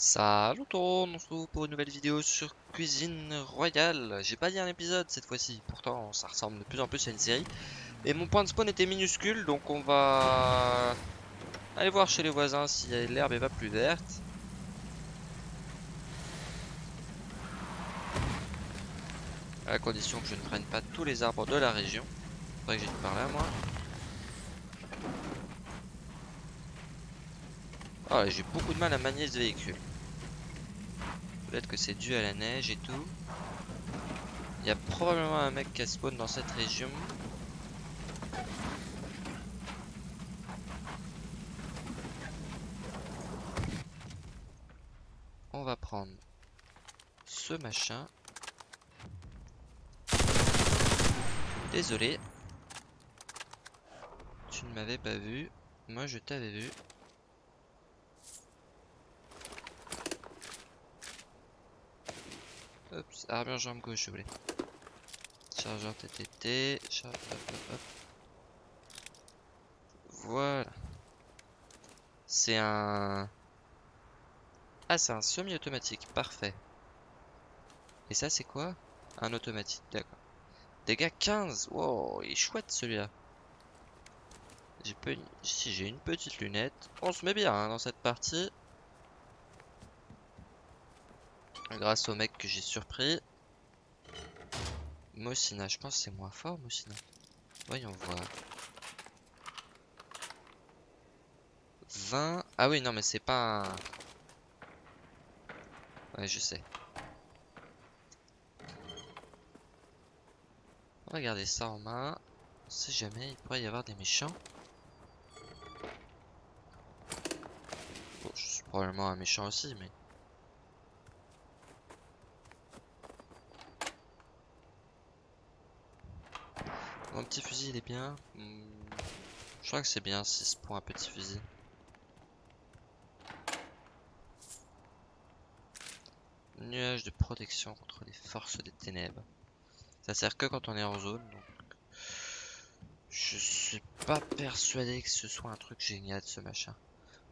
Salut tout le monde, on se retrouve pour une nouvelle vidéo sur Cuisine Royale. J'ai pas dit un épisode cette fois-ci, pourtant ça ressemble de plus en plus à une série. Et mon point de spawn était minuscule, donc on va aller voir chez les voisins si l'herbe est pas plus verte. À condition que je ne prenne pas tous les arbres de la région. Faudrait que j'aille par là moi. Ah, j'ai beaucoup de mal à manier ce véhicule. Peut-être que c'est dû à la neige et tout. Il y a probablement un mec qui a spawn dans cette région. On va prendre ce machin. Désolé. Tu ne m'avais pas vu. Moi je t'avais vu. Hop, armure jambe gauche, je voulais. Chargeur TTT. Charge... Hop, hop, hop. Voilà. C'est un... Ah, c'est un semi-automatique. Parfait. Et ça, c'est quoi? Un automatique, d'accord. Dégâts 15. Wow, il est chouette celui-là. J'ai peu... Si j'ai une petite lunette. On se met bien hein, dans cette partie. Grâce au mec que j'ai surpris. Mossina, je pense que c'est moins fort Mossina. Voyons voir. 20. Ah oui, non, mais c'est pas un... Ouais, je sais. On va garder ça en main. On sait jamais, il pourrait y avoir des méchants. Bon, je suis probablement un méchant aussi, mais... Mon petit fusil il est bien. Hmm, je crois que c'est bien 6 pour un petit fusil. Nuage de protection contre les forces des ténèbres. Ça sert que quand on est en zone. Donc je suis pas persuadé que ce soit un truc génial ce machin.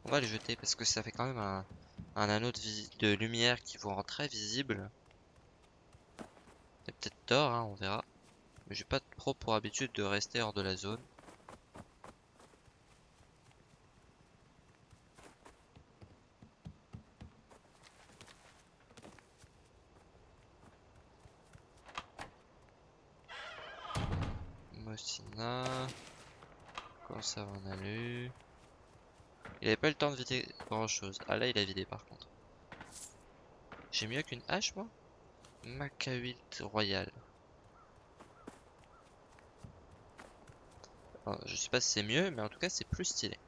On va le jeter parce que ça fait quand même un, anneau de, de, lumière qui vous rend très visible. peut-être tort, hein, on verra. Mais j'ai pas trop pour habitude de rester hors de la zone. Mossina. ça en alu. Il avait pas le temps de vider grand chose. Ah là il a vidé par contre. J'ai mieux qu'une hache moi? Maca 8 Je sais pas si c'est mieux, mais en tout cas c'est plus stylé.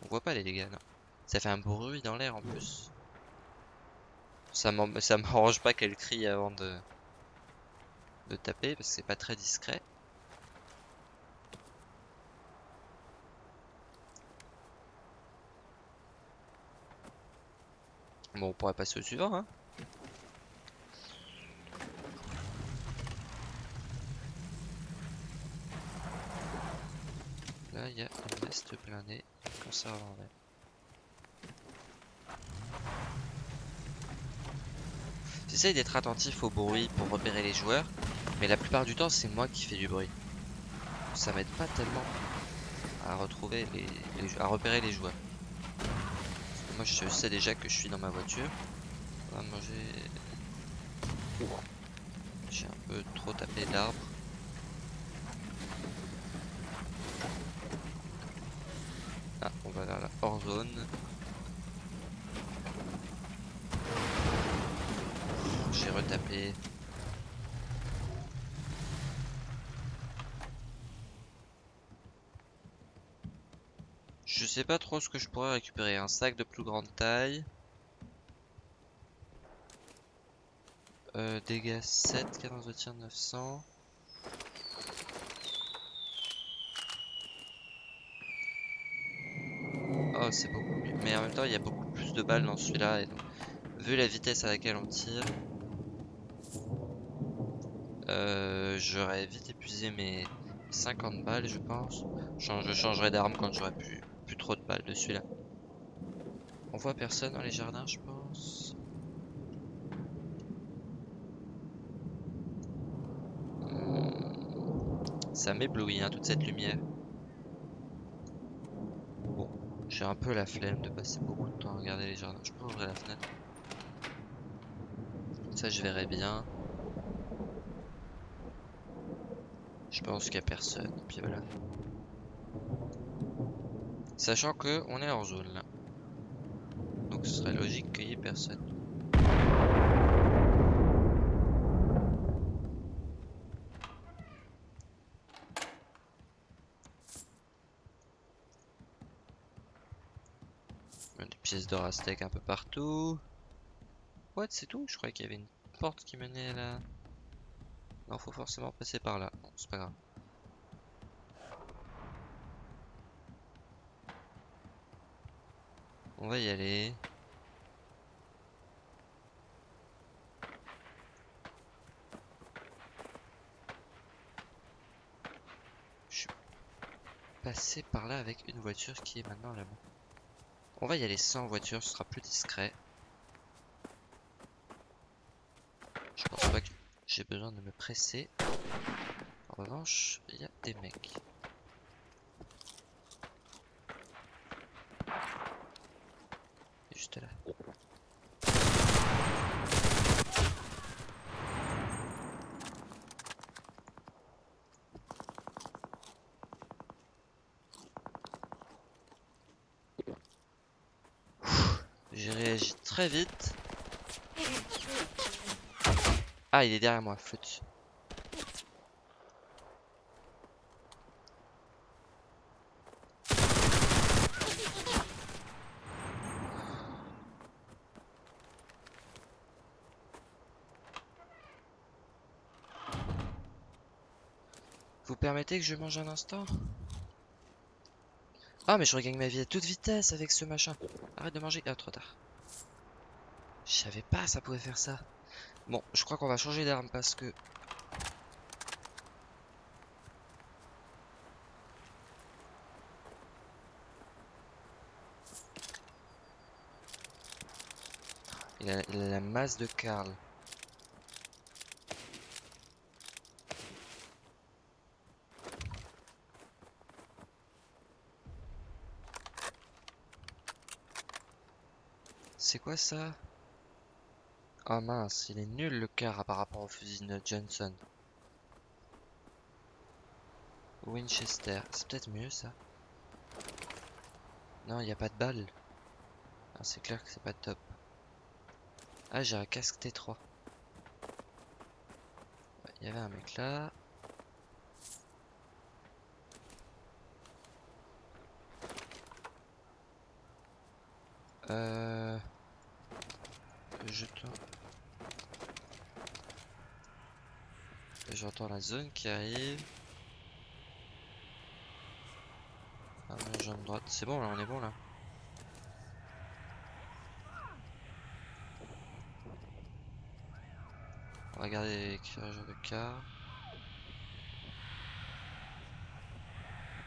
On voit pas les dégâts, non. Ça fait un bruit dans l'air en plus. Ça m'arrange pas qu'elle crie avant de, de taper, parce que c'est pas très discret. Bon, on pourrait passer au suivant, hein. Il y a une veste blindée, conserve en verre. J'essaye d'être attentif au bruit pour repérer les joueurs, mais la plupart du temps c'est moi qui fais du bruit. Ça m'aide pas tellement à retrouver les, à repérer les joueurs. moi je sais déjà que je suis dans ma voiture. On va manger. J'ai un peu trop tapé d'arbres. Voilà, la hors J'ai retapé. Je sais pas trop ce que je pourrais récupérer. Un sac de plus grande taille. Euh, dégâts 7, cadence de tir 900. Oh, c'est beaucoup mieux. Mais en même temps, il y a beaucoup plus de balles dans celui-là. Et donc, vu la vitesse à laquelle on tire, euh, j'aurais vite épuisé mes 50 balles, je pense. Je changerai d'arme quand j'aurai plus, plus trop de balles de celui-là. On voit personne dans les jardins, je pense. Hmm. Ça m'éblouit, hein, toute cette lumière. Bon, j'ai un peu la flemme de passer beaucoup de temps à regarder les jardins. Je peux ouvrir la fenêtre. Ça, je verrai bien. Je pense qu'il n'y a personne. Puis voilà. Sachant que on est en zone là. Donc ce serait logique qu'il n'y ait personne. Des pièces d'or un peu partout. What, c'est tout? Je croyais qu'il y avait une porte qui menait là. Non, faut forcément passer par là. Bon, c'est pas grave. On va y aller. Je suis passé par là avec une voiture qui est maintenant là-bas. On va y aller sans voiture, ce sera plus discret. Je pense pas que j'ai besoin de me presser. En revanche, il y a des mecs. Juste là. J'ai réagi très vite. Ah, il est derrière moi, flûte. Vous permettez que je mange un instant? Ah, mais je regagne ma vie à toute vitesse avec ce machin. Arrête de manger. Ah, trop tard. Je savais pas ça pouvait faire ça. Bon, je crois qu'on va changer d'arme parce que... Il a, la masse de Karl. C'est quoi ça? Ah mince, il est nul le car par rapport au fusil de Johnson. Winchester, c'est peut-être mieux ça. Non, il n'y a pas de balles. Ah, c'est clair que c'est pas top. Ah, j'ai un casque T3. Il y avait un mec là. Euh... Jeton. J'entends la zone qui arrive. Ah, mon jambe droite. C'est bon là, on est bon là. On va regarder l'éclairage de car.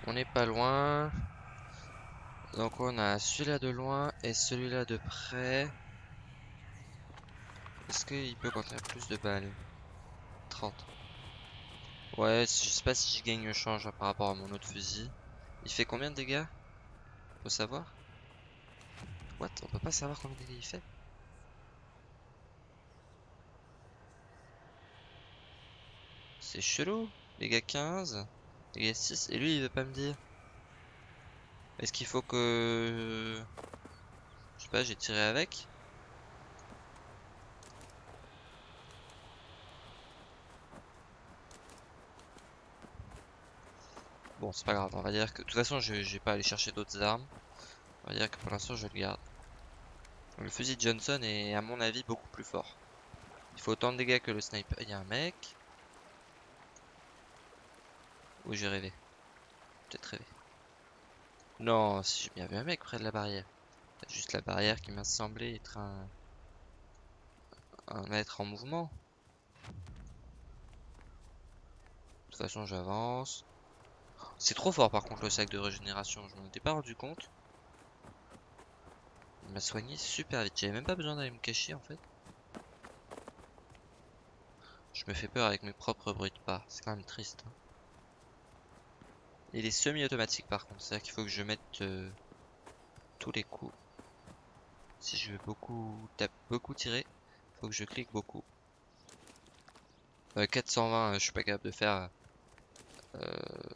On n'est pas loin. Donc on a celui-là de loin et celui-là de près. Est-ce qu'il peut contenir plus de balles? 30. Ouais, je sais pas si je gagne le change hein, par rapport à mon autre fusil. Il fait combien de dégâts? Faut savoir What? On peut pas savoir combien de dégâts il fait? C'est chelou. Dégâts 15, dégâts 6, et lui il veut pas me dire. Est-ce qu'il faut que... Je sais pas, j'ai tiré avec? C'est pas grave, on va dire que... De toute façon, je, vais pas aller chercher d'autres armes. On va dire que pour l'instant, je le garde. Le fusil de Johnson est, à mon avis, beaucoup plus fort. Il faut autant de dégâts que le sniper. Il y a un mec. Où j'ai rêvé. Peut-être rêvé. Non, si j'ai bien vu un mec près de la barrière. Juste la barrière qui m'a semblé être un... un être en mouvement. De toute façon, j'avance. C'est trop fort par contre le sac de régénération, je m'en étais pas rendu compte. Il m'a soigné super vite. J'avais même pas besoin d'aller me cacher en fait. Je me fais peur avec mes propres bruits de pas. C'est quand même triste. hein. Il est semi-automatique par contre. C'est-à-dire qu'il faut que je mette euh, tous les coups. Si je veux beaucoup taper, beaucoup tirer, faut que je clique beaucoup. Euh, 420, euh, je suis pas capable de faire. Euh,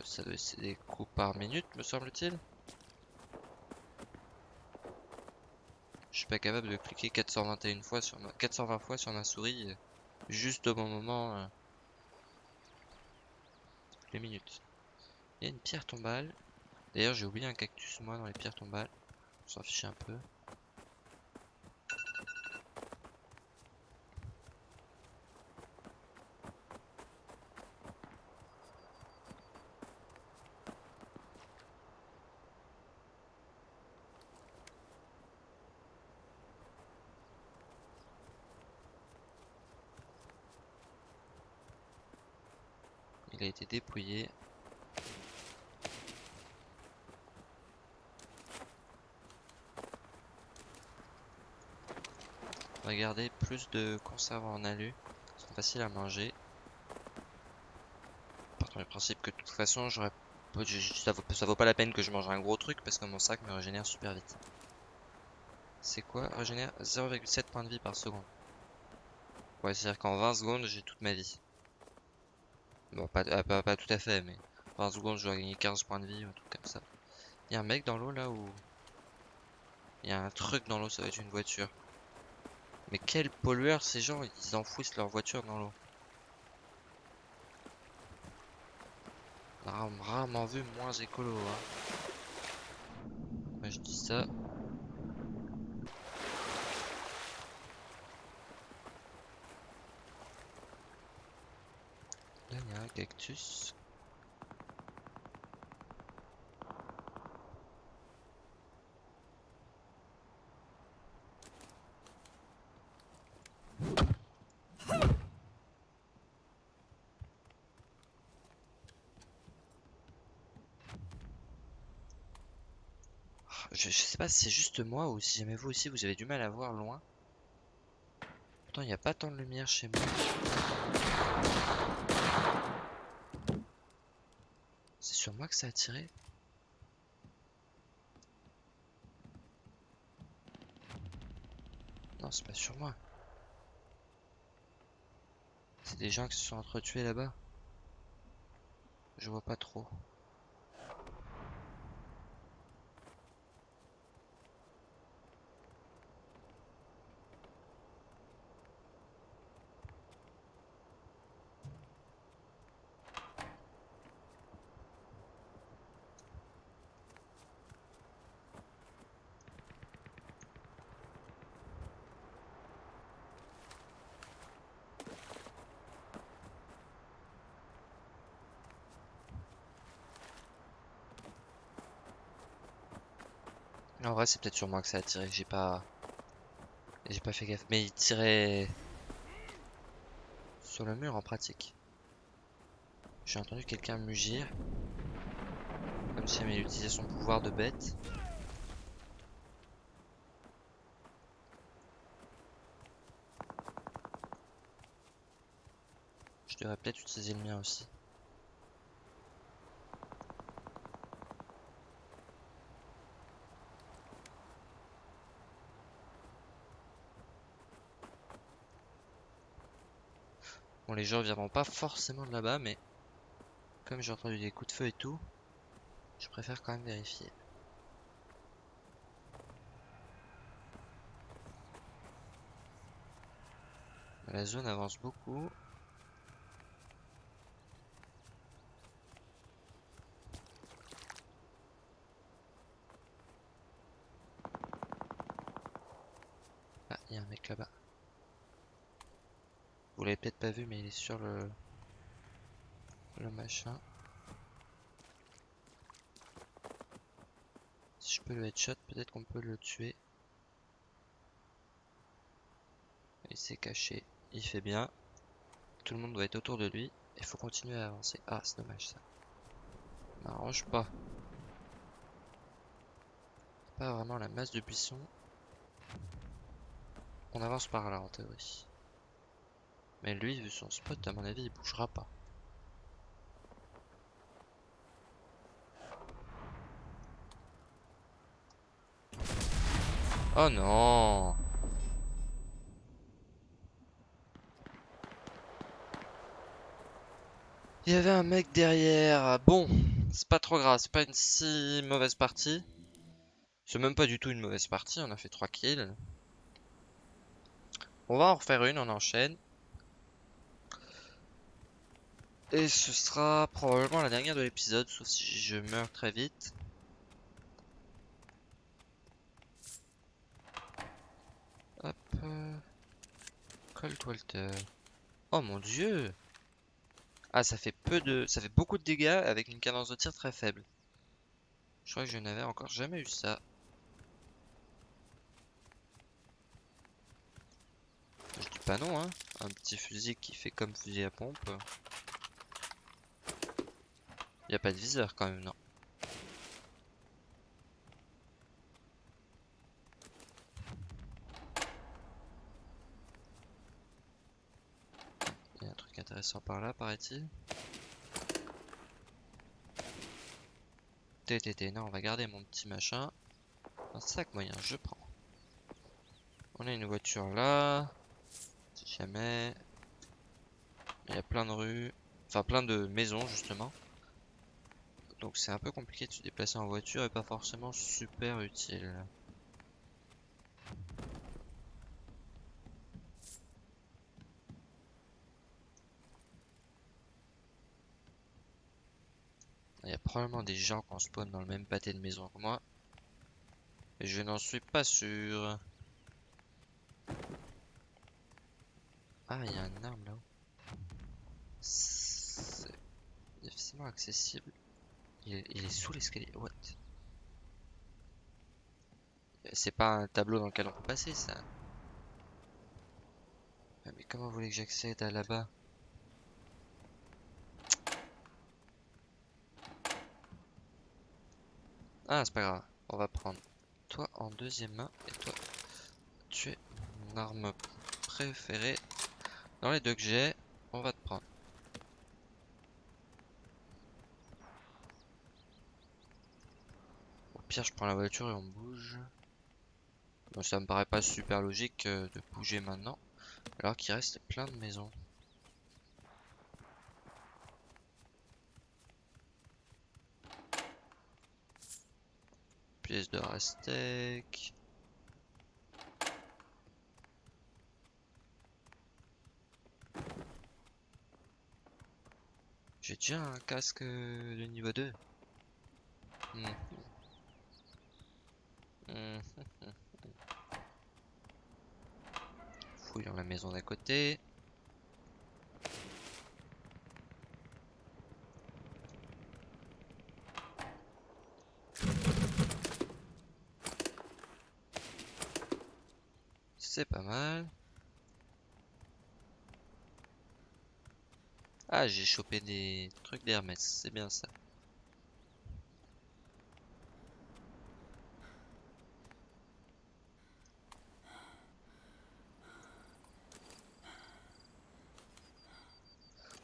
ça doit c'est des coups par minute, me semble-t-il. Je suis pas capable de cliquer 421 fois sur ma 420 fois sur ma souris euh, juste au bon moment. euh, les minutes. Il y a une pierre tombale. D'ailleurs, j'ai oublié un cactus moi dans les pierres tombales. On s'en fiche un peu. Dépouillé. Regardez, plus de conserves en alu. Ils sont faciles à manger. Partons du principe que de toute façon, j'aurais ça, vaut, ça vaut pas la peine que je mange un gros truc parce que mon sac me régénère super vite. C'est quoi? Régénère 0,7 points de vie par seconde. Ouais, c'est-à-dire qu'en 20 secondes, j'ai toute ma vie. Bon, pas, ah, pas, tout à fait, mais 20 secondes, je dois gagner 15 points de vie un truc comme ça. Il y a un mec dans l'eau là où. Il y a un truc dans l'eau, ça va être une voiture. Mais quel pollueur ces gens, ils enfouissent leur voiture dans l'eau. Rarement vu moins écolo. Hein. Moi je dis ça. Là il y a un cactus. Je, je sais pas si c'est juste moi ou si jamais vous aussi vous avez du mal à voir loin. Pourtant il n'y a pas tant de lumière chez moi. Moi que ça a tiré Non, c'est pas sur moi. C'est des gens qui se sont entretués là-bas. Je vois pas trop. En vrai, c'est peut-être sur moi que ça a tiré. J'ai pas. J'ai pas fait gaffe. Mais il tirait. Sur le mur en pratique. J'ai entendu quelqu'un mugir. Comme si il utilisait son pouvoir de bête. Je devrais peut-être utiliser le mien aussi. Bon, les gens viendront pas forcément de là-bas, mais comme j'ai entendu des coups de feu et tout, je préfère quand même vérifier. La zone avance beaucoup. Ah, il y a un mec là-bas. Vous l'avez peut-être pas vu, mais il est sur le le machin. Si je peux le headshot, peut-être qu'on peut le tuer. Il s'est caché, il fait bien. Tout le monde doit être autour de lui. Il faut continuer à avancer. Ah, c'est dommage ça. M'arrange pas. Pas vraiment la masse de buissons. On avance par là en théorie. Mais lui, vu son spot, à mon avis, il bougera pas. Oh non Il y avait un mec derrière. Bon, c'est pas trop grave, c'est pas une si mauvaise partie. C'est même pas du tout une mauvaise partie, on a fait 3 kills. On va en refaire une, on enchaîne. Et ce sera probablement la dernière de l'épisode, sauf si je meurs très vite. Hop. euh, Colt Walter. Oh mon dieu Ah, ça fait peu de... Ça fait beaucoup de dégâts avec une cadence de tir très faible. Je crois que je n'avais encore jamais eu ça. Je dis pas non, hein. Un petit fusil qui fait comme fusil à pompe. Y a pas de viseur quand même, non. Y a un truc intéressant par là, paraît-il. TTT, non, on va garder mon petit machin. Un sac moyen, je prends. On a une voiture là. Si jamais. Il y a plein de rues. Enfin, plein de maisons, justement. Donc c'est un peu compliqué de se déplacer en voiture et pas forcément super utile. Il y a probablement des gens qui spawn dans le même pâté de maison que moi. Et je n'en suis pas sûr. Ah, il y a un arme là-haut. C'est difficilement accessible. Il est, sous l'escalier. What? C'est pas un tableau dans lequel on peut passer ça. Ah, Mais comment vous voulez que j'accède à là-bas? Ah, c'est pas grave. On va prendre toi en deuxième main et toi, tu es mon arme préférée. Dans les deux que j'ai, on va te prendre. Pire, je prends la voiture et on bouge. Bon, ça me paraît pas super logique euh, de bouger maintenant, alors qu'il reste plein de maisons. Pièce de rastec. J'ai déjà un casque de niveau 2. Hmm. Hmm. Fouillons la maison d'à côté. C'est pas mal. Ah, j'ai chopé des trucs d'Hermès, c'est bien ça.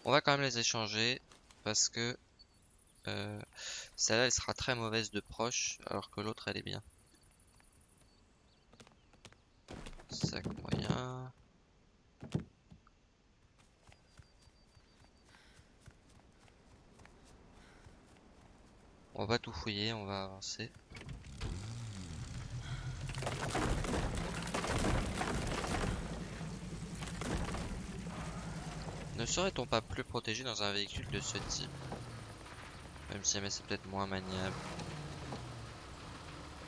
On va quand même échanger parce que euh, celle-là elle sera très mauvaise de proche alors que l'autre elle est bien. Sac moyen. On va tout fouiller, on va avancer. Ne serait-on pas plus protégé dans un véhicule de ce type Même si c'est peut-être moins maniable.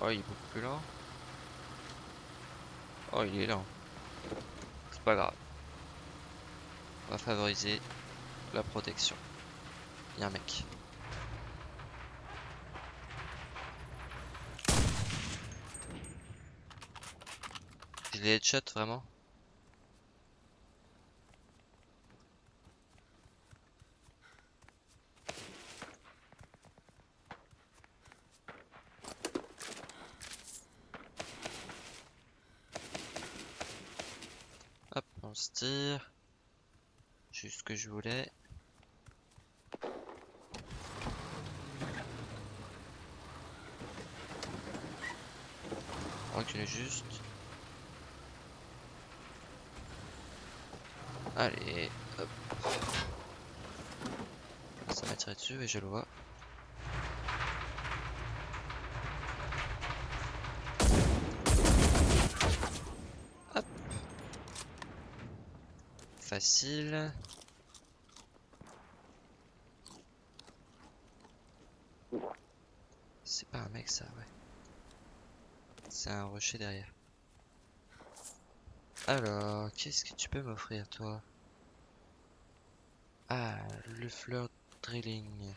Oh, il est beaucoup plus lent. Oh, il est lent. C'est pas grave. On va favoriser la protection. Il y a un mec. Je l'ai headshot vraiment? Juste ce que je voulais. Recule juste. Allez, hop. Ça m'a dessus et je le vois. C'est pas un mec ça, ouais. C'est un rocher derrière. Alors, qu'est-ce que tu peux m'offrir, toi? Ah, le fleur drilling.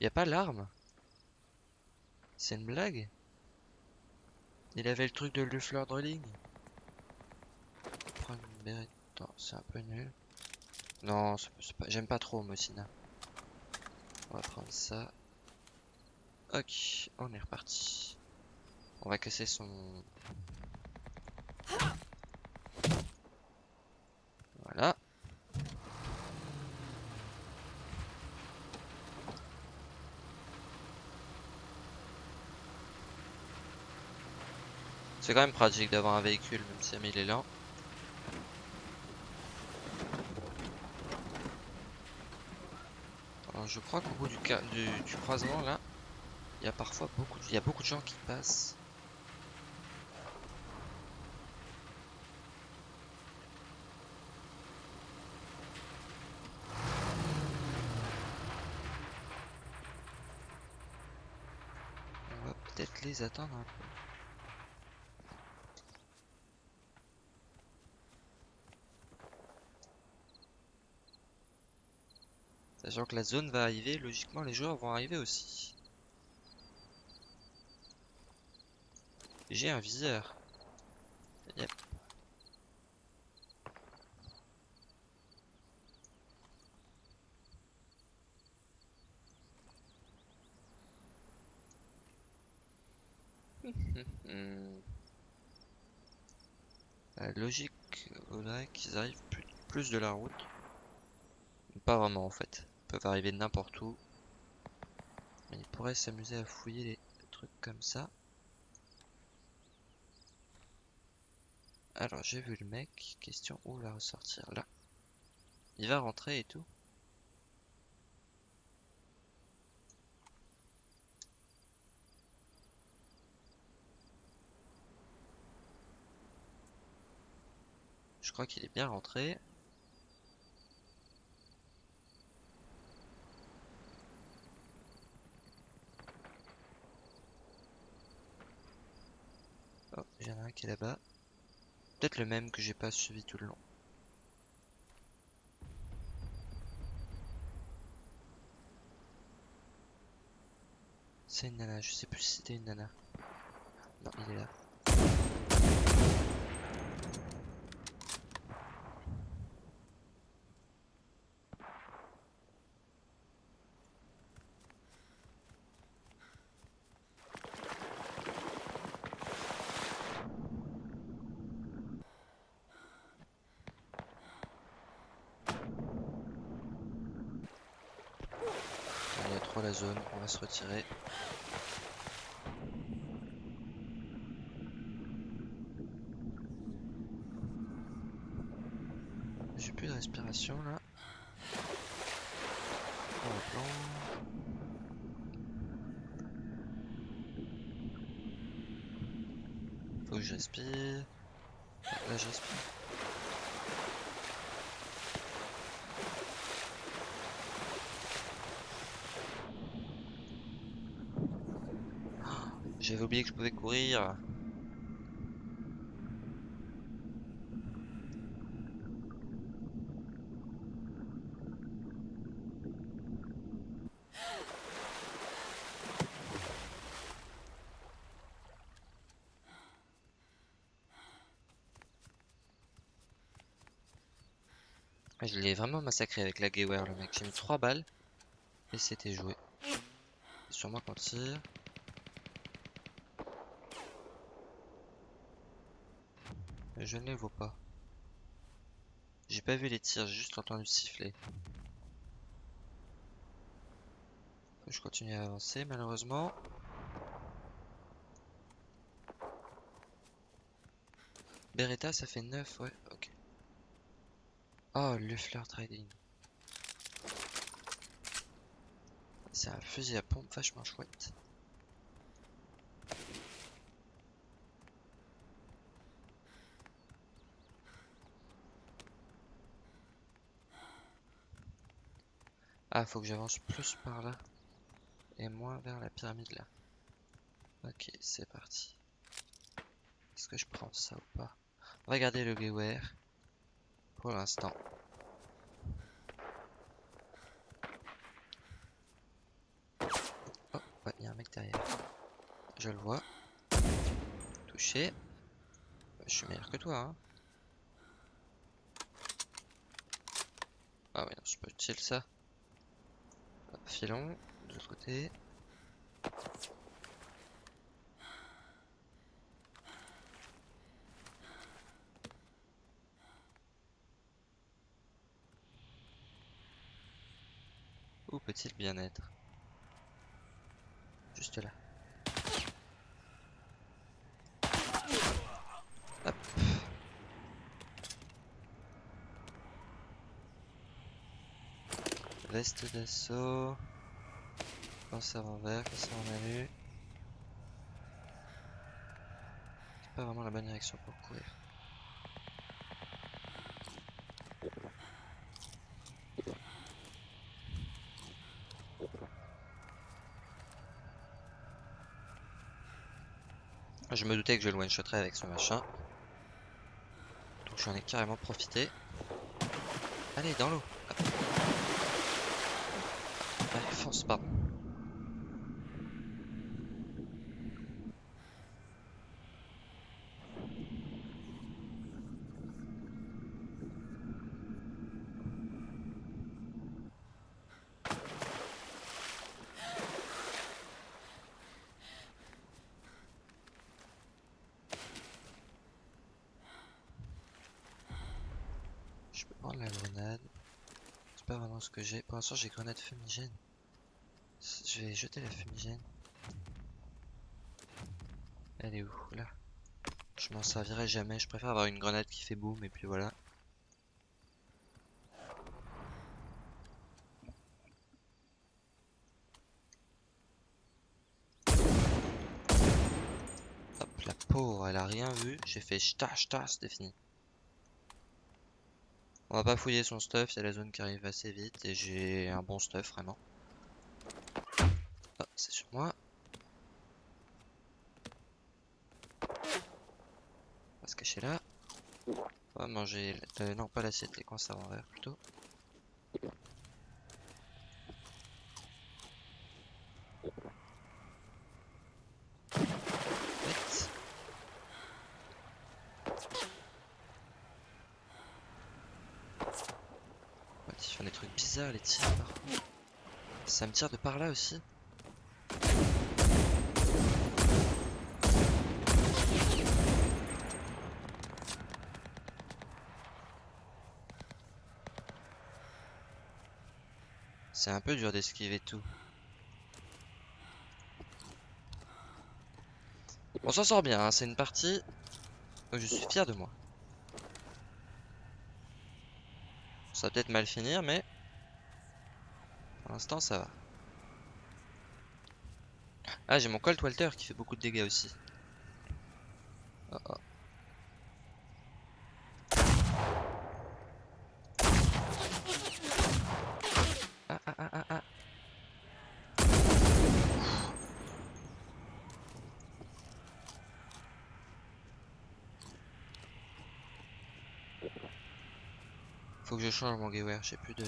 Y a pas l'arme? C'est une blague Il avait le truc de le fleur drilling Prendre une bérette. Non, c'est un peu nul. Non, j'aime pas trop Mocina. On va prendre ça. Ok, on est reparti. On va casser son... Voilà. C'est quand même pratique d'avoir un véhicule, même si il est lent. Alors je crois qu'au bout du, du, du croisement là, il y a parfois beaucoup, il y a beaucoup de gens qui passent. On va peut-être les attendre un peu. Sachant que la zone va arriver, logiquement les joueurs vont arriver aussi. J'ai un viseur. La logique voudrait qu'ils arrivent plus de la route. Pas vraiment en fait. Peuvent arriver n'importe où. Mais ils pourraient s'amuser à fouiller les trucs comme ça. Alors j'ai vu le mec. Question où va ressortir là. Il va rentrer et tout. Je crois qu'il est bien rentré. Oh, il y en a un qui est là-bas. Peut-être le même que j'ai pas suivi tout le long. C'est une nana, je sais plus si c'était une nana. Non, il est là. La zone, on va se retirer. J'ai plus de respiration là. Faut que je respire. Là je respire. J'avais oublié que je pouvais courir. Je l'ai vraiment massacré avec la Gayware le mec. J'ai mis 3 balles et c'était joué. Moi qu'on tire. Je ne les vois pas. J'ai pas vu les tirs, j'ai juste entendu siffler. Je continue à avancer malheureusement. Beretta ça fait 9, ouais, ok. Oh, le fleur trading. C'est un fusil à pompe vachement chouette. Ah, faut que j'avance plus par là. Et moins vers la pyramide là. Ok, c'est parti. Est-ce que je prends ça ou pas? Garder le Gewehr. Pour l'instant. Oh, il y a un mec derrière. Je le vois. Touché. Je suis meilleur que toi, hein. Ah ouais, non, c'est pas utile ça. Filons, de l'autre côté. Où peut-il bien être? Juste là. Hop. Veste d'assaut. Conserve en vert, conserve en alu. C'est pas vraiment la bonne direction pour courir. Je me doutais que je le one-shotterais avec ce machin. Donc j'en ai carrément profité. Allez, dans l'eau. Je peux prendre la grenade. C'est pas vraiment ce que j'ai. Pour l'instant, j'ai grenade fumigène. Je vais jeter la fumigène. Elle est où? Là. Je m'en servirai jamais. Je préfère avoir une grenade qui fait boum et puis voilà. Hop, la pauvre, elle a rien vu. J'ai fait ch'ta ch'ta, c'était fini. On va pas fouiller son stuff, c'est la zone qui arrive assez vite et j'ai un bon stuff vraiment. C'est sur moi. On va se cacher là. On va manger... euh, non, pas l'assiette, les conserves en verre plutôt. Ils font des trucs bizarres les tirs. Ça me tire de par là aussi. C'est un peu dur d'esquiver tout. On s'en sort bien, hein, c'est une partie où je suis fier de moi. Ça va peut-être mal finir, mais pour l'instant ça va. Ah, j'ai mon Colt Walter qui fait beaucoup de dégâts aussi. Oh, oh. Ah, ah, ah, ah, ah. Faut que je change mon Gewehr, j'ai plus de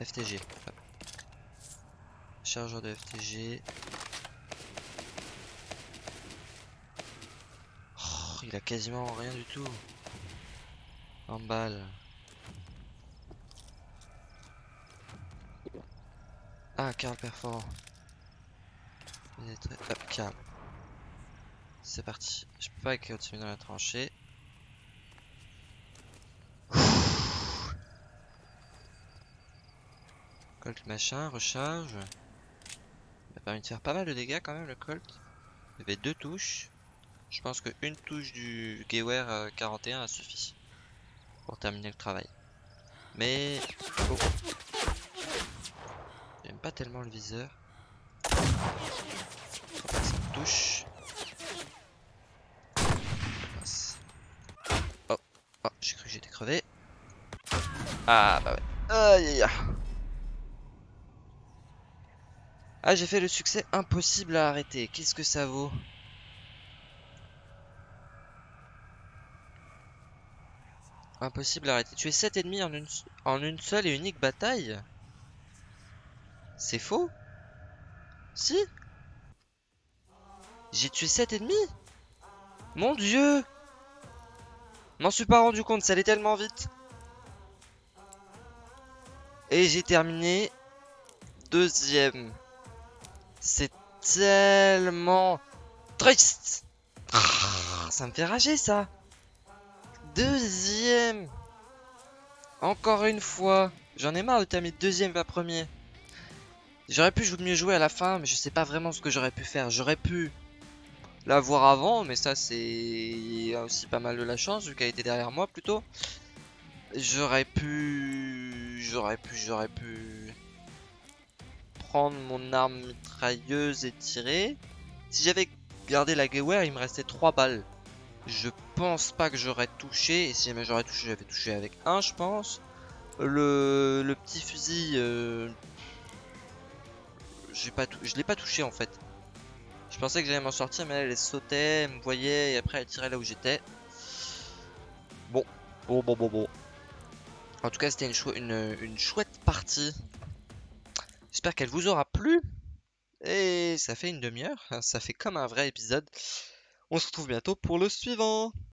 FTG. Chargeur de FTG. Oh, il a quasiment rien du tout. En balle. Ah, Carl perforant. Hop, calme. C'est parti. Je peux pas continuer dans la tranchée. Colt machin, recharge. Il m'a permis de faire pas mal de dégâts quand même le Colt. Il y avait deux touches. Je pense qu'une touche du Gewehr 41 a suffi pour terminer le travail. Mais... Oh. J'aime pas tellement le viseur. Touche. Oh, oh j'ai cru que j'étais crevé. Ah bah ouais. Aïe aïe aïe. Ah j'ai fait le succès impossible à arrêter. Qu'est-ce que ça vaut? Impossible à arrêter. Tu es 7 ennemis en une, en une seule et unique bataille? C'est faux? Si? J'ai tué 7 ennemis? Mon dieu M'en suis pas rendu compte, ça allait tellement vite. Et j'ai terminé deuxième. C'est tellement triste. Ah, ça me fait rager ça. Deuxième Encore une fois J'en ai marre de terminer deuxième pas premier. J'aurais pu mieux jouer à la fin, mais je sais pas vraiment ce que j'aurais pu faire. J'aurais pu l'avoir avant, mais ça c'est aussi pas mal de la chance, vu qu'elle était derrière moi plutôt. J'aurais pu... J'aurais pu... J'aurais pu... Prendre mon arme mitrailleuse et tirer. Si j'avais gardé la Gewehr, il me restait 3 balles. Je pense pas que j'aurais touché. Et si jamais j'aurais touché, j'avais touché avec un, je pense. Le, petit fusil, euh, je l'ai pas touché en fait. Je pensais que j'allais m'en sortir, mais elle, elle sautait, me voyait et après elle tirait là où j'étais. Bon, bon, bon, bon, bon. En tout cas, c'était une, une chouette partie. J'espère qu'elle vous aura plu. Et ça fait une demi-heure. Ça fait comme un vrai épisode. On se retrouve bientôt pour le suivant.